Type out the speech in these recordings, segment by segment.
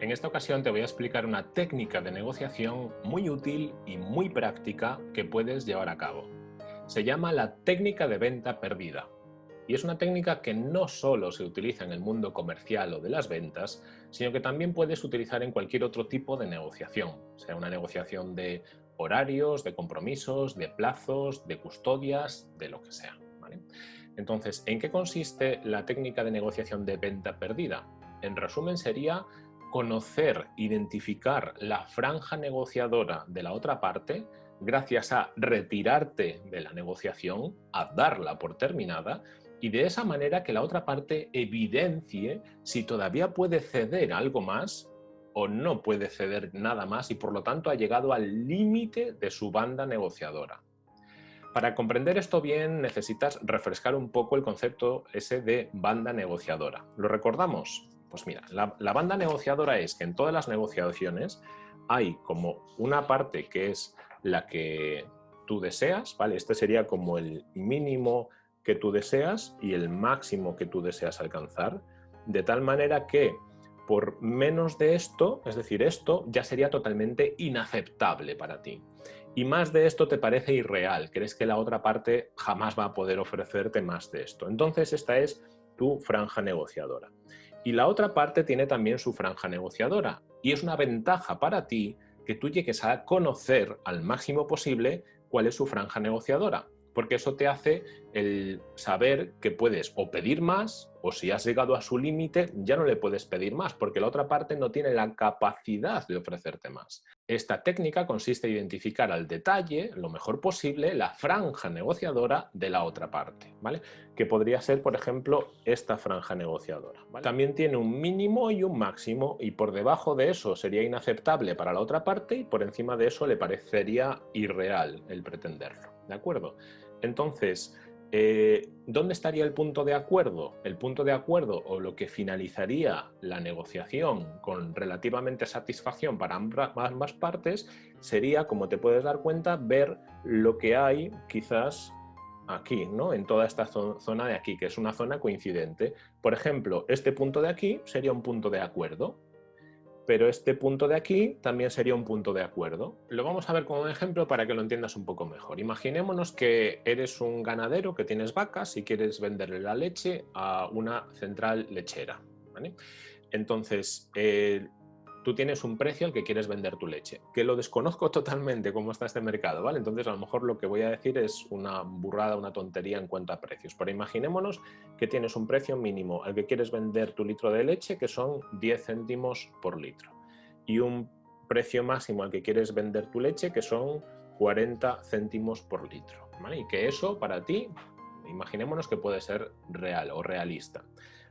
En esta ocasión te voy a explicar una técnica de negociación muy útil y muy práctica que puedes llevar a cabo. Se llama la técnica de venta perdida. Y es una técnica que no solo se utiliza en el mundo comercial o de las ventas, sino que también puedes utilizar en cualquier otro tipo de negociación, sea una negociación de horarios, de compromisos, de plazos, de custodias, de lo que sea. Entonces, ¿en qué consiste la técnica de negociación de venta perdida? En resumen, sería conocer, identificar la franja negociadora de la otra parte gracias a retirarte de la negociación, a darla por terminada y de esa manera que la otra parte evidencie si todavía puede ceder algo más o no puede ceder nada más y por lo tanto ha llegado al límite de su banda negociadora. Para comprender esto bien necesitas refrescar un poco el concepto ese de banda negociadora. ¿Lo recordamos? Pues mira, la, banda negociadora es que en todas las negociaciones hay como una parte que es la que tú deseas, ¿vale? Este sería como el mínimo que tú deseas y el máximo que tú deseas alcanzar, de tal manera que por menos de esto, es decir, esto ya sería totalmente inaceptable para ti. Y más de esto te parece irreal, crees que la otra parte jamás va a poder ofrecerte más de esto. Entonces esta es tu franja negociadora. Y la otra parte tiene también su franja negociadora. Y es una ventaja para ti que tú llegues a conocer al máximo posible cuál es su franja negociadora porque eso te hace el saber que puedes o pedir más o si has llegado a su límite ya no le puedes pedir más porque la otra parte no tiene la capacidad de ofrecerte más. Esta técnica consiste en identificar al detalle, lo mejor posible, la franja negociadora de la otra parte, ¿vale? que podría ser, por ejemplo, esta franja negociadora. También tiene un mínimo y un máximo y por debajo de eso sería inaceptable para la otra parte y por encima de eso le parecería irreal el pretenderlo. ¿De acuerdo? Entonces, eh, ¿dónde estaría el punto de acuerdo? El punto de acuerdo o lo que finalizaría la negociación con relativamente satisfacción para ambas partes sería, como te puedes dar cuenta, ver lo que hay quizás aquí, ¿no? en toda esta zona de aquí, que es una zona coincidente. Por ejemplo, este punto de aquí sería un punto de acuerdo pero este punto de aquí también sería un punto de acuerdo. Lo vamos a ver como un ejemplo para que lo entiendas un poco mejor. Imaginémonos que eres un ganadero que tienes vacas y quieres venderle la leche a una central lechera. Entonces, eh, tú tienes un precio al que quieres vender tu leche, que lo desconozco totalmente cómo está este mercado, ¿vale? Entonces a lo mejor lo que voy a decir es una burrada, una tontería en cuanto a precios, pero imaginémonos que tienes un precio mínimo al que quieres vender tu litro de leche, que son 10 céntimos por litro, y un precio máximo al que quieres vender tu leche, que son 40 céntimos por litro, ¿vale? Y que eso para ti, imaginémonos que puede ser real o realista.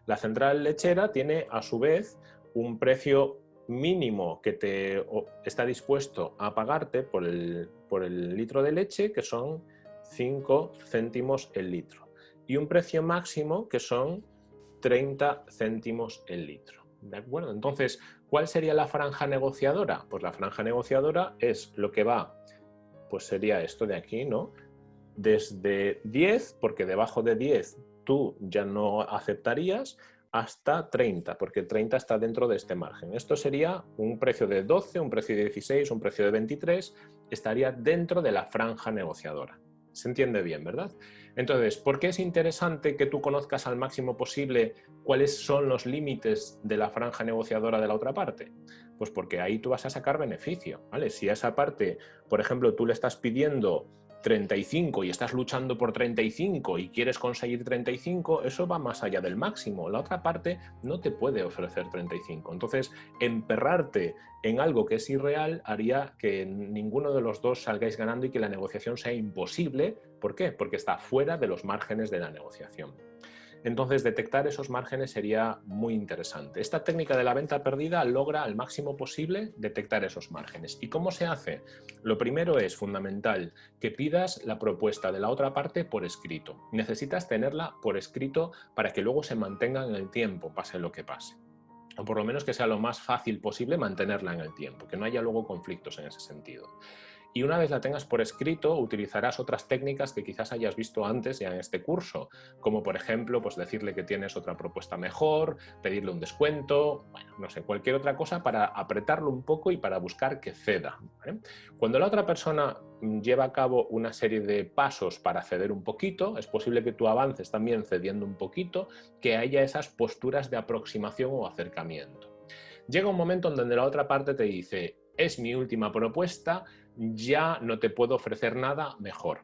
La central lechera tiene a su vez un precio mínimo que te está dispuesto a pagarte por el, por el litro de leche, que son 5 céntimos el litro, y un precio máximo que son 30 céntimos el litro. ¿De acuerdo? Entonces, ¿cuál sería la franja negociadora? Pues la franja negociadora es lo que va, pues sería esto de aquí, ¿no? Desde 10, porque debajo de 10 tú ya no aceptarías, hasta 30, porque 30 está dentro de este margen. Esto sería un precio de 12, un precio de 16, un precio de 23, estaría dentro de la franja negociadora. Se entiende bien, ¿verdad? Entonces, ¿por qué es interesante que tú conozcas al máximo posible cuáles son los límites de la franja negociadora de la otra parte? Pues porque ahí tú vas a sacar beneficio, ¿vale? Si a esa parte, por ejemplo, tú le estás pidiendo 35 y estás luchando por 35 y quieres conseguir 35, eso va más allá del máximo. La otra parte no te puede ofrecer 35. Entonces, emperrarte en algo que es irreal haría que ninguno de los dos salgáis ganando y que la negociación sea imposible. ¿Por qué? Porque está fuera de los márgenes de la negociación. Entonces, detectar esos márgenes sería muy interesante. Esta técnica de la venta perdida logra al máximo posible detectar esos márgenes. ¿Y cómo se hace? Lo primero es fundamental que pidas la propuesta de la otra parte por escrito. Necesitas tenerla por escrito para que luego se mantenga en el tiempo, pase lo que pase o por lo menos que sea lo más fácil posible mantenerla en el tiempo, que no haya luego conflictos en ese sentido. Y una vez la tengas por escrito utilizarás otras técnicas que quizás hayas visto antes ya en este curso, como por ejemplo pues decirle que tienes otra propuesta mejor, pedirle un descuento, bueno, no sé, cualquier otra cosa para apretarlo un poco y para buscar que ceda. Cuando la otra persona lleva a cabo una serie de pasos para ceder un poquito, es posible que tú avances también cediendo un poquito, que haya esas posturas de aproximación o acercamiento. Llega un momento en donde la otra parte te dice, es mi última propuesta, ya no te puedo ofrecer nada mejor.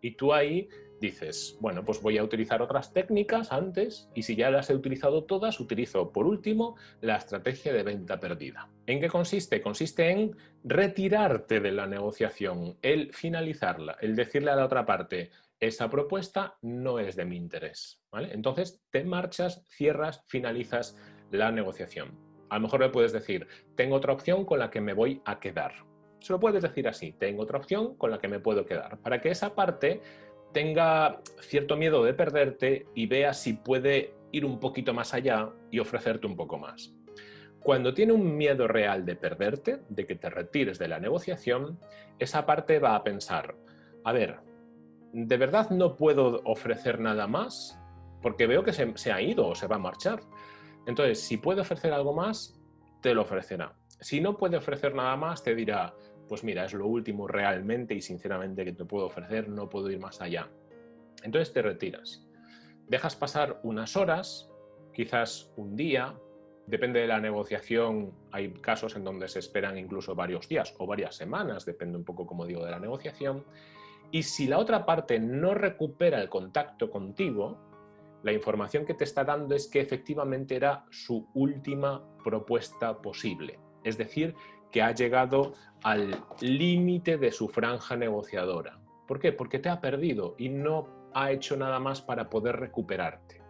Y tú ahí dices, bueno, pues voy a utilizar otras técnicas antes y si ya las he utilizado todas, utilizo por último la estrategia de venta perdida. ¿En qué consiste? Consiste en retirarte de la negociación, el finalizarla, el decirle a la otra parte, esa propuesta no es de mi interés. ¿vale? Entonces te marchas, cierras, finalizas la negociación. A lo mejor le puedes decir, tengo otra opción con la que me voy a quedar. Se lo puedes decir así, tengo otra opción con la que me puedo quedar, para que esa parte tenga cierto miedo de perderte y vea si puede ir un poquito más allá y ofrecerte un poco más. Cuando tiene un miedo real de perderte, de que te retires de la negociación, esa parte va a pensar, a ver, ¿de verdad no puedo ofrecer nada más? Porque veo que se, se ha ido o se va a marchar. Entonces, si puede ofrecer algo más, te lo ofrecerá. Si no puede ofrecer nada más, te dirá, pues mira, es lo último realmente y sinceramente que te puedo ofrecer, no puedo ir más allá. Entonces te retiras. Dejas pasar unas horas, quizás un día, depende de la negociación, hay casos en donde se esperan incluso varios días o varias semanas, depende un poco, como digo, de la negociación. Y si la otra parte no recupera el contacto contigo, la información que te está dando es que efectivamente era su última propuesta posible. Es decir, que ha llegado al límite de su franja negociadora. ¿Por qué? Porque te ha perdido y no ha hecho nada más para poder recuperarte.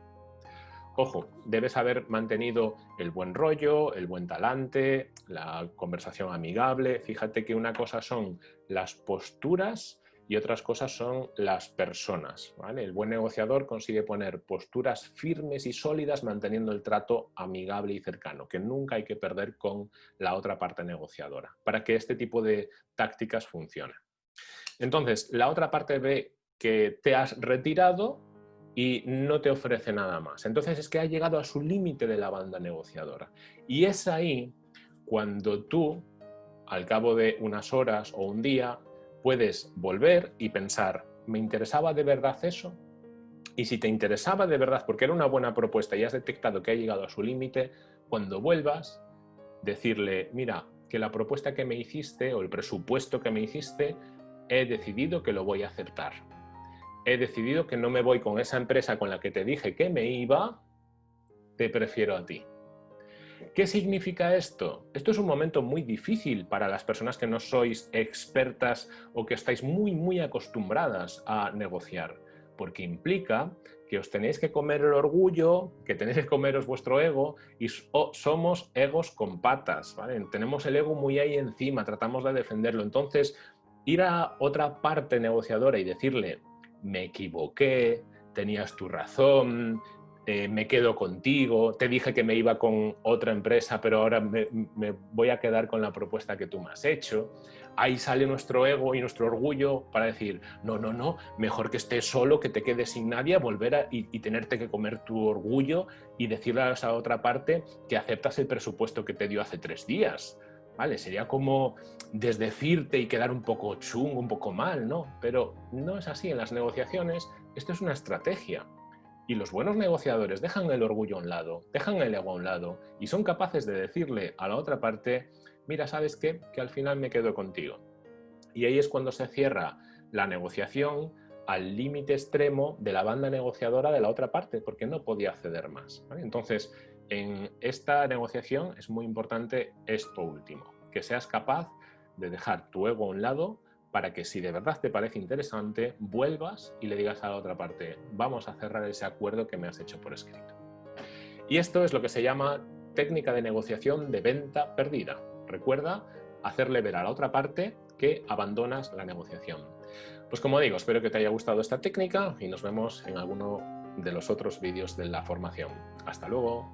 Ojo, debes haber mantenido el buen rollo, el buen talante, la conversación amigable. Fíjate que una cosa son las posturas y otras cosas son las personas. El buen negociador consigue poner posturas firmes y sólidas manteniendo el trato amigable y cercano, que nunca hay que perder con la otra parte negociadora, para que este tipo de tácticas funcionen. Entonces, la otra parte ve que te has retirado y no te ofrece nada más. Entonces es que ha llegado a su límite de la banda negociadora. Y es ahí cuando tú, al cabo de unas horas o un día, puedes volver y pensar, ¿me interesaba de verdad eso? Y si te interesaba de verdad, porque era una buena propuesta y has detectado que ha llegado a su límite, cuando vuelvas, decirle, mira, que la propuesta que me hiciste o el presupuesto que me hiciste, he decidido que lo voy a aceptar. He decidido que no me voy con esa empresa con la que te dije que me iba, te prefiero a ti. ¿Qué significa esto? Esto es un momento muy difícil para las personas que no sois expertas o que estáis muy, muy acostumbradas a negociar, porque implica que os tenéis que comer el orgullo, que tenéis que comeros vuestro ego y somos egos con patas. Tenemos el ego muy ahí encima, tratamos de defenderlo. Entonces, ir a otra parte negociadora y decirle, me equivoqué, tenías tu razón, eh, me quedo contigo, te dije que me iba con otra empresa, pero ahora me, voy a quedar con la propuesta que tú me has hecho. Ahí sale nuestro ego y nuestro orgullo para decir, no, no, no, mejor que estés solo, que te quedes sin nadie, volver a, y, y, tenerte que comer tu orgullo y decirle a esa otra parte que aceptas el presupuesto que te dio hace tres días. ¿Vale? Sería como desdecirte y quedar un poco chungo, un poco mal, ¿no? Pero no es así en las negociaciones, esto es una estrategia. Y los buenos negociadores dejan el orgullo a un lado, dejan el ego a un lado y son capaces de decirle a la otra parte, mira, ¿sabes qué? Que al final me quedo contigo. Y ahí es cuando se cierra la negociación al límite extremo de la banda negociadora de la otra parte, porque no podía ceder más. Entonces, en esta negociación es muy importante esto último, que seas capaz de dejar tu ego a un lado para que si de verdad te parece interesante, vuelvas y le digas a la otra parte, vamos a cerrar ese acuerdo que me has hecho por escrito. Y esto es lo que se llama técnica de negociación de venta perdida. Recuerda hacerle ver a la otra parte que abandonas la negociación. Pues como digo, espero que te haya gustado esta técnica y nos vemos en alguno de los otros vídeos de la formación. ¡Hasta luego!